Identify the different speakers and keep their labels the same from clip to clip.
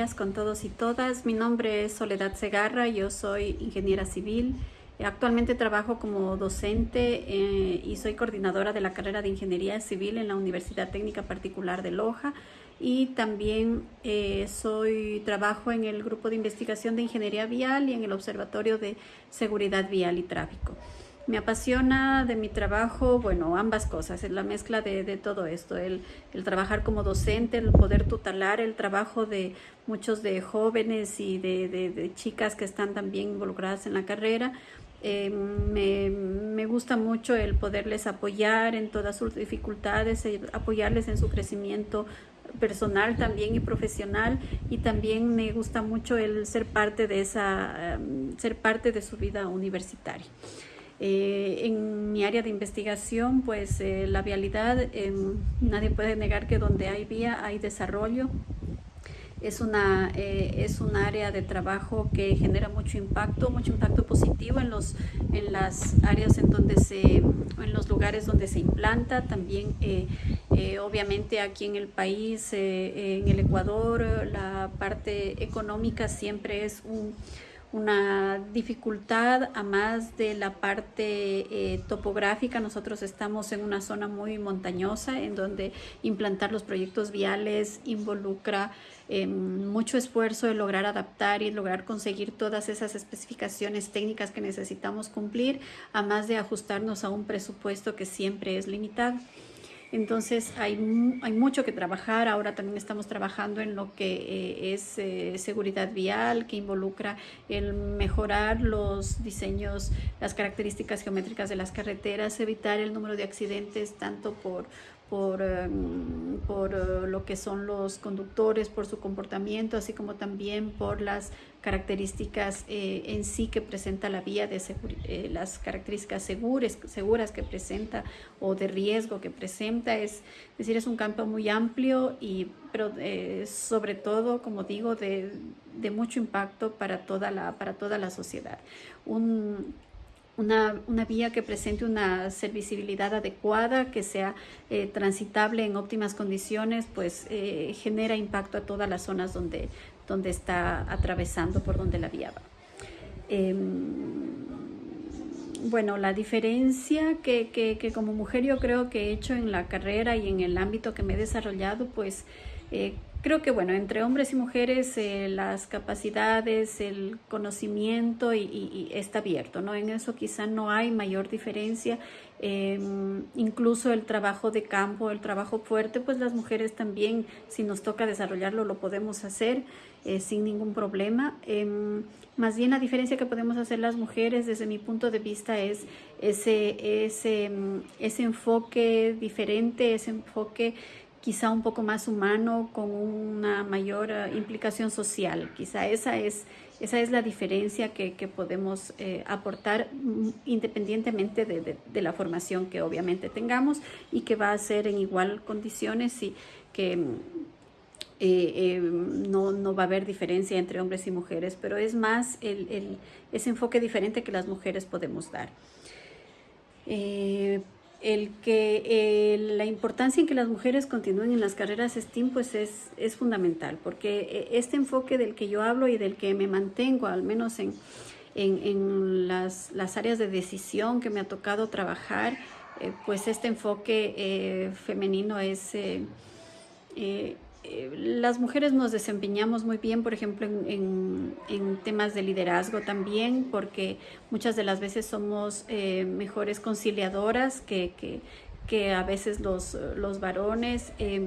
Speaker 1: días con todos y todas. Mi nombre es Soledad Segarra, yo soy ingeniera civil. Actualmente trabajo como docente eh, y soy coordinadora de la carrera de Ingeniería Civil en la Universidad Técnica Particular de Loja y también eh, soy trabajo en el grupo de investigación de Ingeniería Vial y en el Observatorio de Seguridad Vial y Tráfico. Me apasiona de mi trabajo, bueno, ambas cosas, la mezcla de, todo esto, el, trabajar como docente, el poder tutelar el trabajo de muchos de jóvenes y de, chicas que están también involucradas en la carrera. Eh, me, me, gusta mucho el poderles apoyar en todas sus dificultades, apoyarles en su crecimiento personal también y profesional y también me gusta mucho el ser parte de esa, um, ser parte de su vida universitaria. Eh, en mi área de investigación, pues eh, la vialidad, eh, nadie puede negar que donde hay vía hay desarrollo. Es una, eh, es un área de trabajo que genera mucho impacto, mucho impacto positivo en, los, en las áreas en donde se, en los lugares donde se implanta. También, eh, eh, obviamente, aquí en el país, en el Ecuador, la parte económica siempre es un una dificultad a más de la parte eh, topográfica. Nosotros estamos en una zona muy montañosa en donde implantar los proyectos viales involucra eh, mucho esfuerzo de lograr adaptar y lograr conseguir todas esas especificaciones técnicas que necesitamos cumplir, a más de ajustarnos a un presupuesto que siempre es limitado. Entonces hay, hay mucho que trabajar. Ahora también estamos trabajando en lo que eh, es eh, seguridad vial, que involucra el mejorar los diseños, las características geométricas de las carreteras, evitar el número de accidentes tanto por por, um, por uh, lo que son los conductores, por su comportamiento, así como también por las características eh, en sí que presenta la vía, de eh, las características seguras, seguras que presenta o de riesgo que presenta. Es decir, es un campo muy amplio, y, pero eh, sobre todo, como digo, de, de, mucho impacto para toda la, para toda la sociedad. Un, una, una, vía que presente una servicibilidad adecuada, que sea eh, transitable en óptimas condiciones, pues eh, genera impacto a todas las zonas donde, donde está atravesando, por donde la vía va. Eh, bueno, la diferencia que, que, como mujer yo creo que he hecho en la carrera y en el ámbito que me he desarrollado, pues eh, creo que bueno, entre hombres y mujeres eh, las capacidades, el conocimiento y, está abierto, ¿no? En eso quizá no hay mayor diferencia. Eh, incluso el trabajo de campo, el trabajo fuerte, pues las mujeres también, si nos toca desarrollarlo, lo podemos hacer eh, sin ningún problema. Eh, más bien la diferencia que podemos hacer las mujeres desde mi punto de vista es ese, ese, ese enfoque diferente, ese enfoque quizá un poco más humano, con una mayor uh, implicación social. Quizá esa es, esa es la diferencia que, podemos eh, aportar mm, independientemente de, la formación que obviamente tengamos y que va a ser en igual condiciones y que mm, eh, eh, no, no, va a haber diferencia entre hombres y mujeres, pero es más el, el, ese enfoque diferente que las mujeres podemos dar. El que eh, la importancia en que las mujeres continúen en las carreras STEAM pues es, es fundamental, porque eh, este enfoque del que yo hablo y del que me mantengo, al menos en, en, en las, las, áreas de decisión que me ha tocado trabajar, eh, pues este enfoque eh, femenino es eh, las mujeres nos desempeñamos muy bien, por ejemplo, en, temas de liderazgo también, porque muchas de las veces somos eh, mejores conciliadoras que, que, a veces los, los varones. Eh,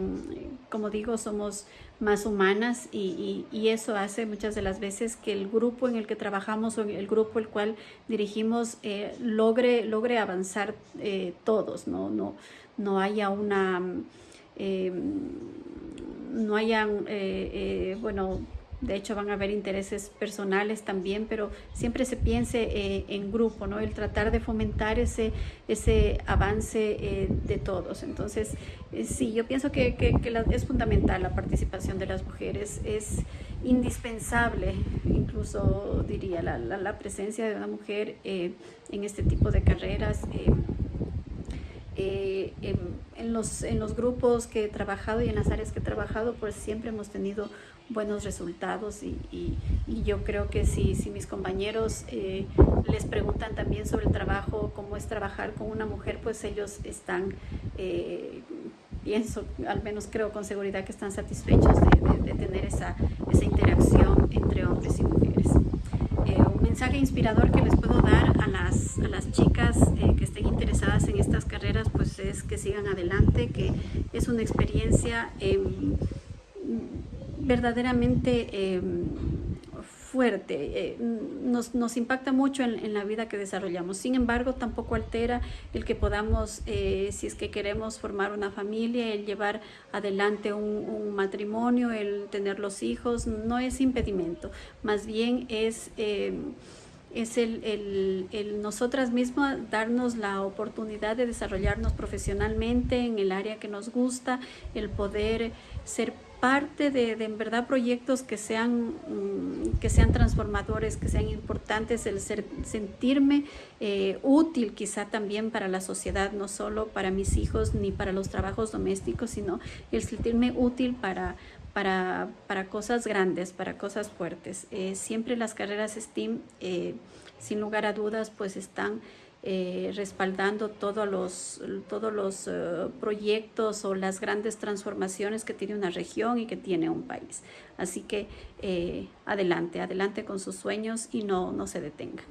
Speaker 1: como digo, somos más humanas y, y, eso hace muchas de las veces que el grupo en el que trabajamos o el grupo el cual dirigimos eh, logre, logre avanzar todos, ¿no? No, no haya una... Eh, no hayan, eh, eh, bueno, de hecho van a haber intereses personales también, pero siempre se piense eh, en grupo, ¿no? El tratar de fomentar ese, ese avance de todos. Entonces, sí, yo pienso que, que, es fundamental la participación de las mujeres, es indispensable, incluso diría, la, la presencia de una mujer en este tipo de carreras. En, en los, en los grupos que he trabajado y en las áreas que he trabajado, pues siempre hemos tenido buenos resultados y, yo creo que si, si mis compañeros eh, les preguntan también sobre el trabajo, cómo es trabajar con una mujer, pues ellos están, eh, pienso, al menos creo con seguridad que están satisfechos de, tener esa, esa, interacción entre hombres y mujeres. Eh, mensaje inspirador que les puedo dar a las, a las chicas que estén interesadas en estas carreras, pues es que sigan adelante, que es una experiencia verdaderamente em, fuerte, eh, nos, nos, impacta mucho en, la vida que desarrollamos. Sin embargo, tampoco altera el que podamos, eh, si es que queremos formar una familia, el llevar adelante un, matrimonio, el tener los hijos, no es impedimento, más bien es... Em, es el, el, el, nosotras mismas darnos la oportunidad de desarrollarnos profesionalmente en el área que nos gusta, el poder ser parte de, en verdad proyectos que sean, mm, que sean transformadores, que sean importantes, el ser, sentirme eh, útil quizá también para la sociedad, no solo para mis hijos ni para los trabajos domésticos, sino el sentirme útil para, para, para cosas grandes, para cosas fuertes. Eh, siempre las carreras STEAM, eh, sin lugar a dudas, pues están eh, respaldando todos los, todos los eh, proyectos o las grandes transformaciones que tiene una región y que tiene un país. Así que eh, adelante, adelante con sus sueños y no, no se detengan.